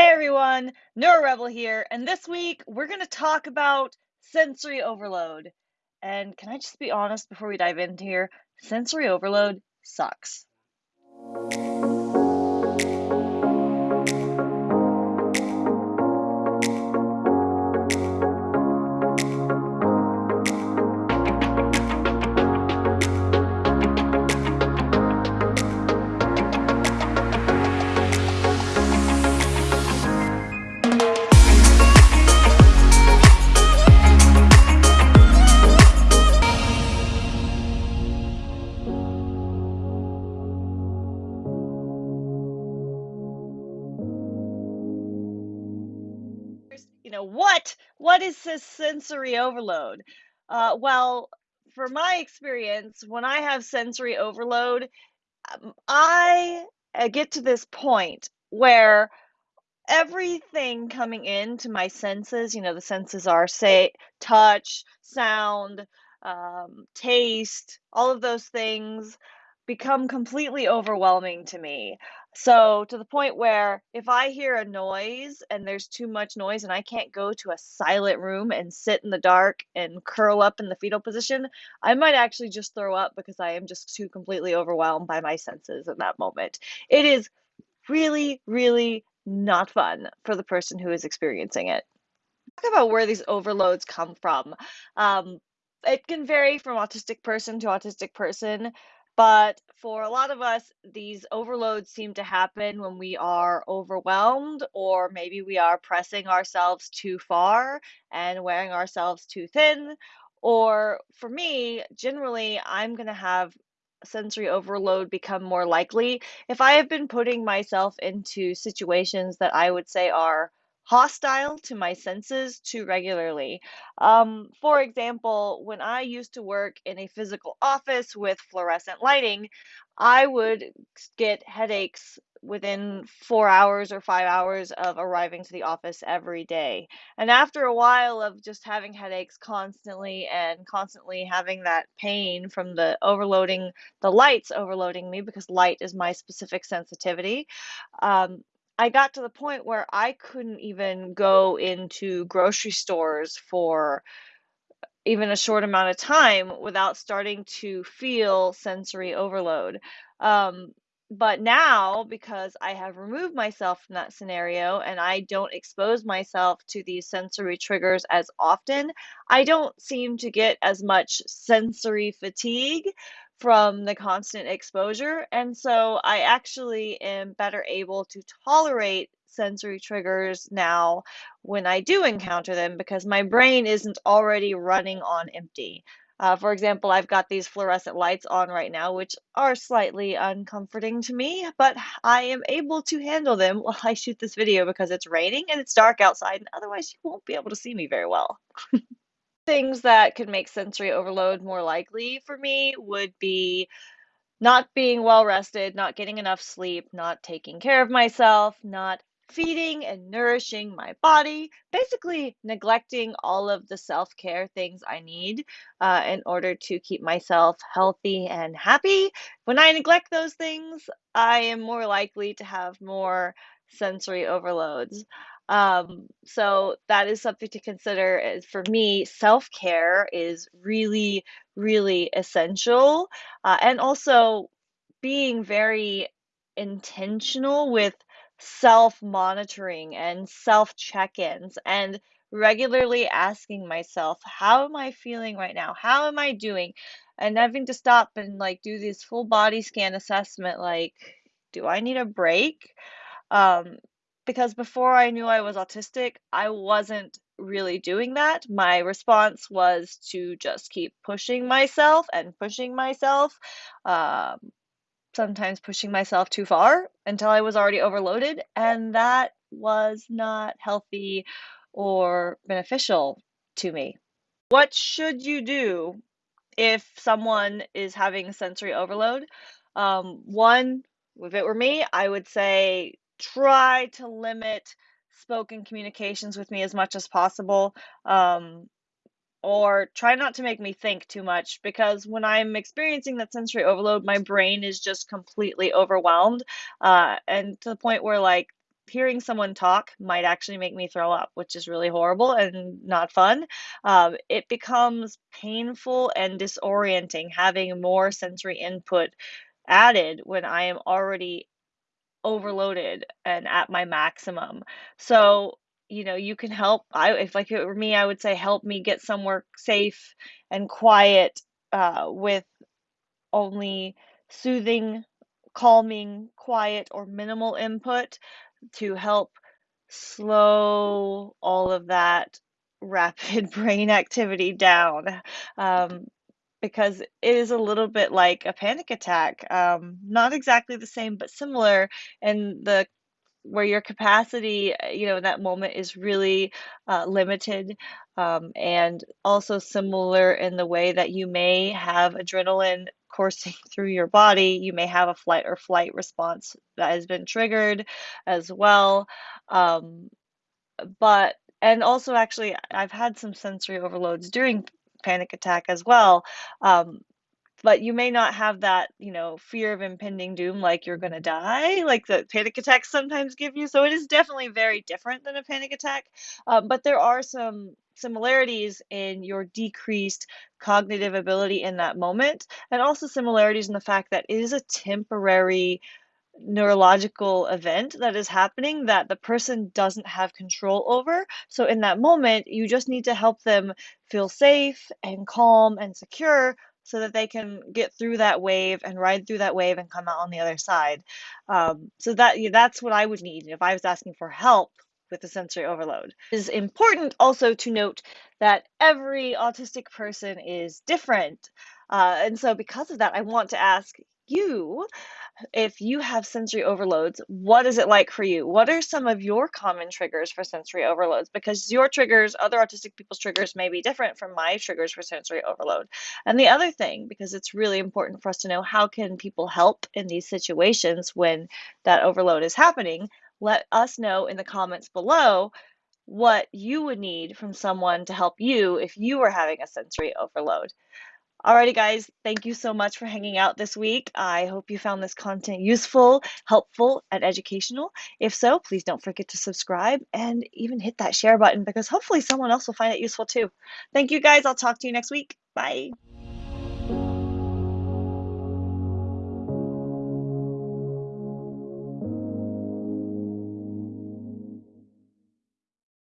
Hey everyone, NeuroRebel here, and this week we're going to talk about sensory overload. And can I just be honest before we dive into here? Sensory overload sucks. You know what what is this sensory overload uh, well for my experience when i have sensory overload um, i uh, get to this point where everything coming into my senses you know the senses are say touch sound um, taste all of those things become completely overwhelming to me. So, to the point where if I hear a noise and there's too much noise and I can't go to a silent room and sit in the dark and curl up in the fetal position, I might actually just throw up because I am just too completely overwhelmed by my senses in that moment. It is really, really not fun for the person who is experiencing it. Talk about where these overloads come from. Um, it can vary from autistic person to autistic person. But for a lot of us, these overloads seem to happen when we are overwhelmed, or maybe we are pressing ourselves too far and wearing ourselves too thin. Or for me, generally, I'm going to have sensory overload become more likely if I have been putting myself into situations that I would say are hostile to my senses too regularly. Um, for example, when I used to work in a physical office with fluorescent lighting, I would get headaches within four hours or five hours of arriving to the office every day. And after a while of just having headaches constantly and constantly having that pain from the overloading, the lights overloading me because light is my specific sensitivity, um, I got to the point where I couldn't even go into grocery stores for even a short amount of time without starting to feel sensory overload. Um, but now, because I have removed myself from that scenario and I don't expose myself to these sensory triggers as often, I don't seem to get as much sensory fatigue from the constant exposure. And so I actually am better able to tolerate sensory triggers now when I do encounter them because my brain isn't already running on empty. Uh, for example, I've got these fluorescent lights on right now, which are slightly uncomforting to me, but I am able to handle them while I shoot this video because it's raining and it's dark outside, and otherwise you won't be able to see me very well. Things that could make sensory overload more likely for me would be not being well rested, not getting enough sleep, not taking care of myself, not feeding and nourishing my body, basically neglecting all of the self care things I need uh, in order to keep myself healthy and happy. When I neglect those things, I am more likely to have more sensory overloads. Um, so that is something to consider. For me, self care is really, really essential, uh, and also being very intentional with self monitoring and self check ins and regularly asking myself, how am I feeling right now? How am I doing? And having to stop and like do this full body scan assessment like, do I need a break? Um, because before I knew I was autistic, I wasn't really doing that. My response was to just keep pushing myself and pushing myself. Um, sometimes pushing myself too far until I was already overloaded, and that was not healthy or beneficial to me. What should you do if someone is having sensory overload? Um, one, if it were me, I would say try to limit spoken communications with me as much as possible. Um, or try not to make me think too much because when I'm experiencing that sensory overload, my brain is just completely overwhelmed uh, and to the point where like hearing someone talk might actually make me throw up, which is really horrible and not fun. Um, it becomes painful and disorienting having more sensory input added when I am already overloaded and at my maximum. So, you know, you can help. I if like it were me, I would say help me get somewhere safe and quiet uh, with only soothing, calming, quiet, or minimal input to help slow all of that rapid brain activity down. Um, because it is a little bit like a panic attack. Um, not exactly the same, but similar in the where your capacity, uh, you know, in that moment is really uh, limited, um, and also similar in the way that you may have adrenaline coursing through your body. You may have a flight or flight response that has been triggered as well. Um, but and also actually I've had some sensory overloads during panic attack as well. Um, but you may not have that, you know, fear of impending doom like you're gonna die, like the panic attacks sometimes give you. So it is definitely very different than a panic attack. Um, but there are some similarities in your decreased cognitive ability in that moment, and also similarities in the fact that it is a temporary neurological event that is happening that the person doesn't have control over. So in that moment, you just need to help them feel safe and calm and secure so that they can get through that wave and ride through that wave and come out on the other side. Um, so that that's what I would need if I was asking for help with the sensory overload. It is important also to note that every autistic person is different. Uh, and so because of that, I want to ask you if you have sensory overloads, what is it like for you? What are some of your common triggers for sensory overloads? Because your triggers, other autistic people's triggers, may be different from my triggers for sensory overload. And the other thing, because it's really important for us to know how can people help in these situations when that overload is happening, let us know in the comments below what you would need from someone to help you if you were having a sensory overload. Alrighty, guys, thank you so much for hanging out this week. I hope you found this content useful, helpful, and educational. If so, please don't forget to subscribe and even hit that share button because hopefully someone else will find it useful too. Thank you, guys. I'll talk to you next week. Bye.